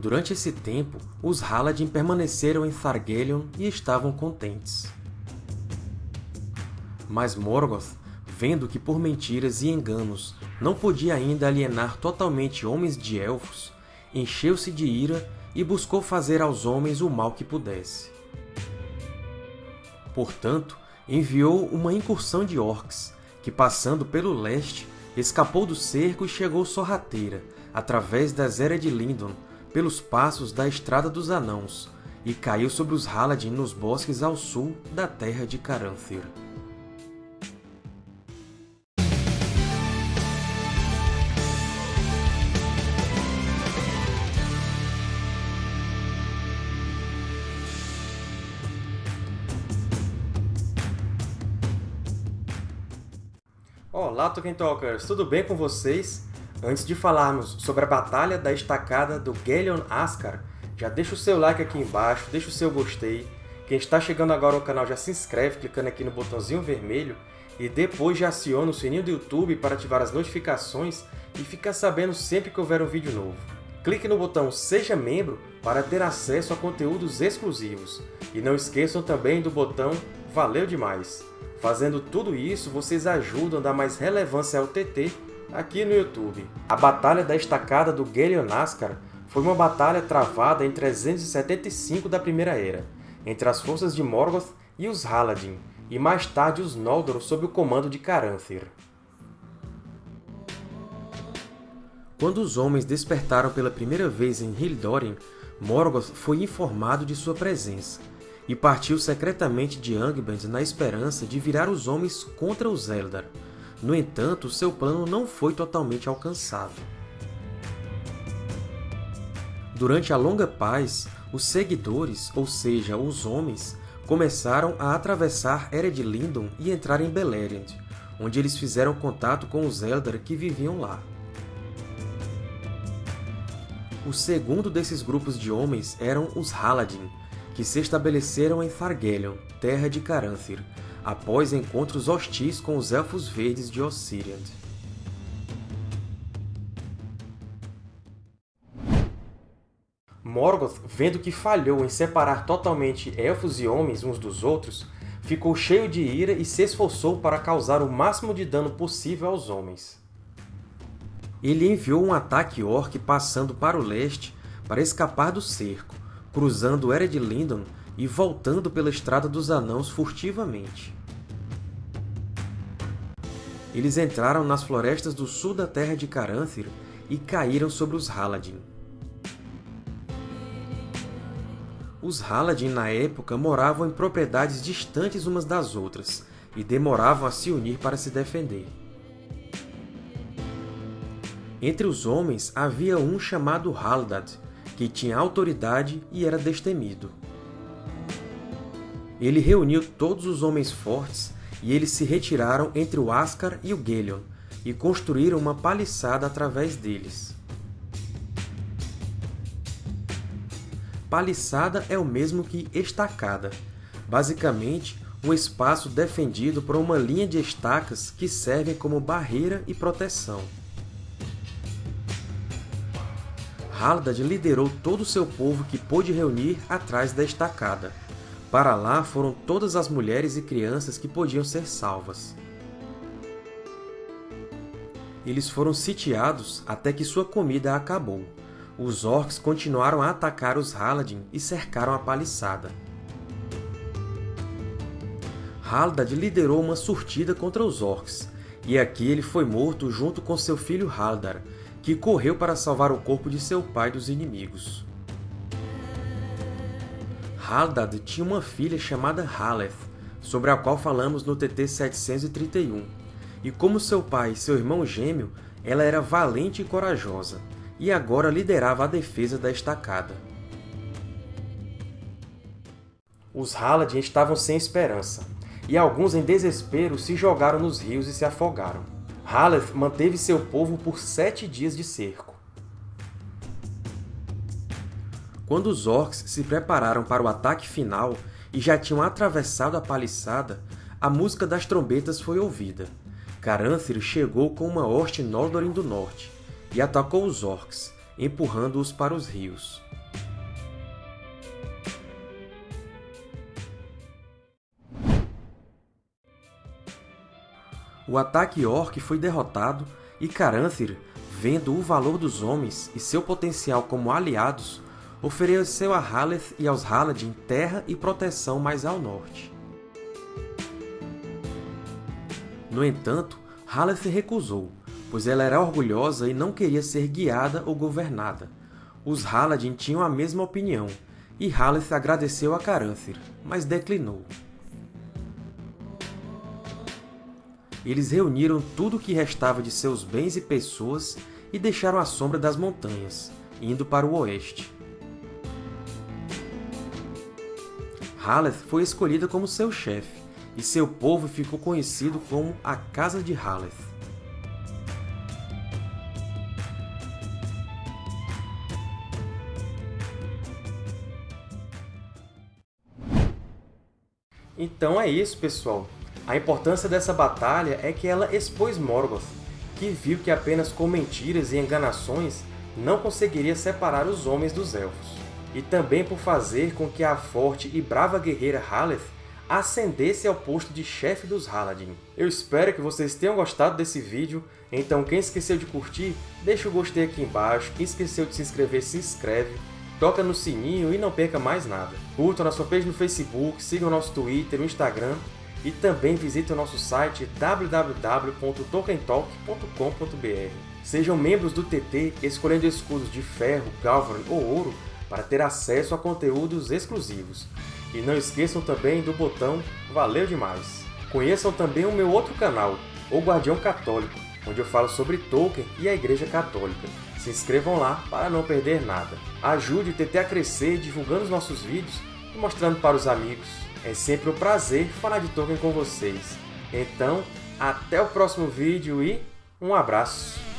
Durante esse tempo, os Haladin permaneceram em Thargelion e estavam contentes. Mas Morgoth, vendo que por mentiras e enganos não podia ainda alienar totalmente homens de Elfos, encheu-se de ira e buscou fazer aos homens o mal que pudesse. Portanto, enviou uma incursão de Orcs, que passando pelo leste, escapou do cerco e chegou sorrateira, através das Eras de Lindon, pelos passos da Estrada dos Anãos, e caiu sobre os Haladin nos bosques ao sul da terra de Caranthir. Olá, Tolkien Talkers! Tudo bem com vocês? Antes de falarmos sobre a Batalha da Estacada do Gelion Ascar, já deixa o seu like aqui embaixo, deixa o seu gostei. Quem está chegando agora ao canal já se inscreve clicando aqui no botãozinho vermelho e depois já aciona o sininho do YouTube para ativar as notificações e ficar sabendo sempre que houver um vídeo novo. Clique no botão Seja Membro para ter acesso a conteúdos exclusivos. E não esqueçam também do botão Valeu Demais! Fazendo tudo isso, vocês ajudam a dar mais relevância ao TT aqui no YouTube. A Batalha da Estacada do Gelionaskar foi uma batalha travada em 375 da Primeira Era, entre as forças de Morgoth e os Haladin, e mais tarde os Noldor sob o comando de Caranthir. Quando os homens despertaram pela primeira vez em Hildórin, Morgoth foi informado de sua presença, e partiu secretamente de Angband na esperança de virar os homens contra os Eldar. No entanto, seu plano não foi totalmente alcançado. Durante a Longa Paz, os seguidores, ou seja, os homens, começaram a atravessar Ered Lindon e entrar em Beleriand, onde eles fizeram contato com os Eldar que viviam lá. O segundo desses grupos de homens eram os Haladin, que se estabeleceram em Thargelion, terra de Caranthir, após encontros hostis com os Elfos Verdes de Ossiriand. Morgoth, vendo que falhou em separar totalmente Elfos e Homens uns dos outros, ficou cheio de ira e se esforçou para causar o máximo de dano possível aos homens. Ele enviou um ataque orc passando para o leste para escapar do cerco, cruzando Ered Lindon e voltando pela Estrada dos Anãos furtivamente. Eles entraram nas florestas do sul da terra de Caranthir e caíram sobre os Haladin. Os Haladin, na época, moravam em propriedades distantes umas das outras e demoravam a se unir para se defender. Entre os homens havia um chamado Haldad, que tinha autoridade e era destemido. Ele reuniu todos os homens fortes e eles se retiraram entre o Ascar e o Gelion, e construíram uma paliçada através deles. Paliçada é o mesmo que estacada, basicamente um espaço defendido por uma linha de estacas que servem como barreira e proteção. Haldad liderou todo o seu povo que pôde reunir atrás da estacada. Para lá foram todas as mulheres e crianças que podiam ser salvas. Eles foram sitiados até que sua comida acabou. Os Orcs continuaram a atacar os Haladin e cercaram a paliçada. Haldad liderou uma surtida contra os Orcs, e aqui ele foi morto junto com seu filho Haldar, que correu para salvar o corpo de seu pai dos inimigos. Haldad tinha uma filha chamada Haleth, sobre a qual falamos no TT 731, e como seu pai e seu irmão gêmeo, ela era valente e corajosa, e agora liderava a defesa da estacada. Os Haladin estavam sem esperança, e alguns em desespero se jogaram nos rios e se afogaram. Haleth manteve seu povo por sete dias de cerco. Quando os orcs se prepararam para o ataque final e já tinham atravessado a paliçada, a música das trombetas foi ouvida. Caranthir chegou com uma hoste Noldorin do norte e atacou os orcs, empurrando-os para os rios. O ataque orc foi derrotado e Caranthir, vendo o valor dos homens e seu potencial como aliados, ofereceu a Haleth e aos Haladin terra e proteção mais ao norte. No entanto, Haleth recusou, pois ela era orgulhosa e não queria ser guiada ou governada. Os Haladin tinham a mesma opinião, e Haleth agradeceu a Caranthir, mas declinou. Eles reuniram tudo o que restava de seus bens e pessoas e deixaram a sombra das montanhas, indo para o oeste. Haleth foi escolhida como seu chefe, e seu povo ficou conhecido como a Casa de Haleth. Então é isso, pessoal. A importância dessa batalha é que ela expôs Morgoth, que viu que apenas com mentiras e enganações não conseguiria separar os homens dos Elfos. E também por fazer com que a forte e brava guerreira Haleth ascendesse ao posto de chefe dos Haladin. Eu espero que vocês tenham gostado desse vídeo, então quem esqueceu de curtir, deixa o gostei aqui embaixo, quem esqueceu de se inscrever, se inscreve, toca no sininho e não perca mais nada. Curtam nossa page no Facebook, sigam nosso Twitter, o Instagram e também visitem o nosso site www.tolkientalk.com.br. Sejam membros do TT escolhendo escudos de ferro, galvan ou ouro para ter acesso a conteúdos exclusivos. E não esqueçam também do botão Valeu Demais! Conheçam também o meu outro canal, O Guardião Católico, onde eu falo sobre Tolkien e a Igreja Católica. Se inscrevam lá para não perder nada. Ajude o TT a crescer divulgando os nossos vídeos e mostrando para os amigos. É sempre um prazer falar de Tolkien com vocês. Então, até o próximo vídeo e um abraço!